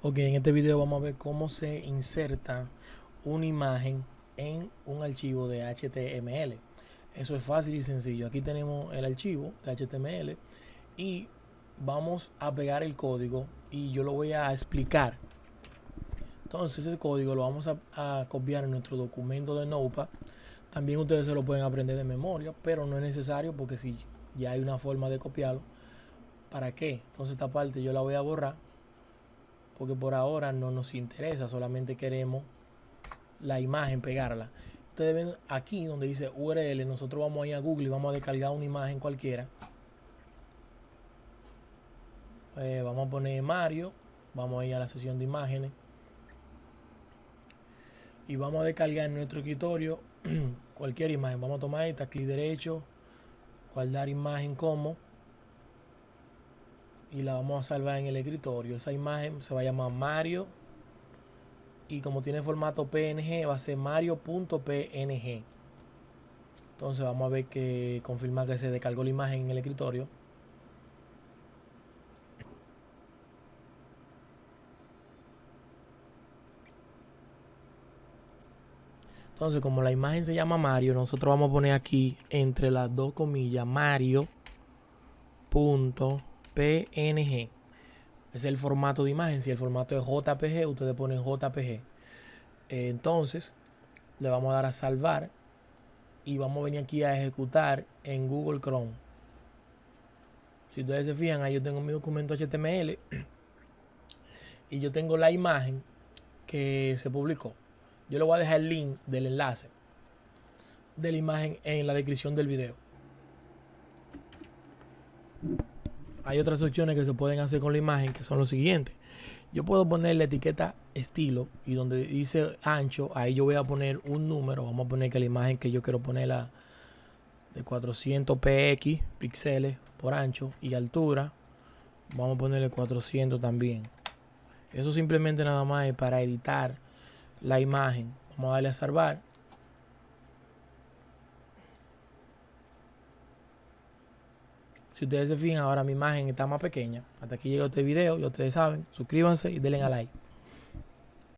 Ok, en este video vamos a ver cómo se inserta una imagen en un archivo de HTML. Eso es fácil y sencillo. Aquí tenemos el archivo de HTML y vamos a pegar el código y yo lo voy a explicar. Entonces ese código lo vamos a, copiar en nuestro documento de Notepad. También ustedes se lo pueden aprender de memoria, pero no es necesario porque si ya hay una forma de copiarlo, ¿para qué? Entonces esta parte yo la voy a borrar porque por ahora no nos interesa, solamente queremos la imagen, pegarla. Ustedes ven aquí donde dice URL, nosotros vamos a ir a Google y vamos a descargar una imagen cualquiera. Eh, vamos a poner Mario, vamos a ir a la sesión de imágenes y vamos a descargar en nuestro escritorio cualquier imagen. Vamos a tomar esta, clic derecho, guardar imagen como y la vamos a salvar en el escritorio. Esa imagen se va a llamar Mario y como tiene formato PNG va a ser mario.png. Entonces vamos a ver que confirma que se descargó la imagen en el escritorio. Entonces, como la imagen se llama Mario, nosotros vamos a poner aquí entre las dos comillas Mario.png PNG. Es el formato de imagen. Si el formato es JPG, ustedes ponen JPG. Entonces, le vamos a dar a salvar y vamos a venir aquí a ejecutar en Google Chrome. Si ustedes se fijan, ahí yo tengo mi documento HTML y yo tengo la imagen que se publicó. Yo le voy a dejar el link del enlace de la imagen en la descripción del video hay otras opciones que se pueden hacer con la imagen que son lo siguientes. Yo puedo poner la etiqueta estilo y donde dice ancho, ahí yo voy a poner un número. Vamos a poner que la imagen que yo quiero ponerla de 400 px píxeles por ancho y altura. Vamos a ponerle 400 también. Eso simplemente nada más es para editar la imagen. Vamos a darle a salvar. Si ustedes se fijan, ahora mi imagen está más pequeña. Hasta aquí llegó este video. Y ustedes saben, suscríbanse y denle a like.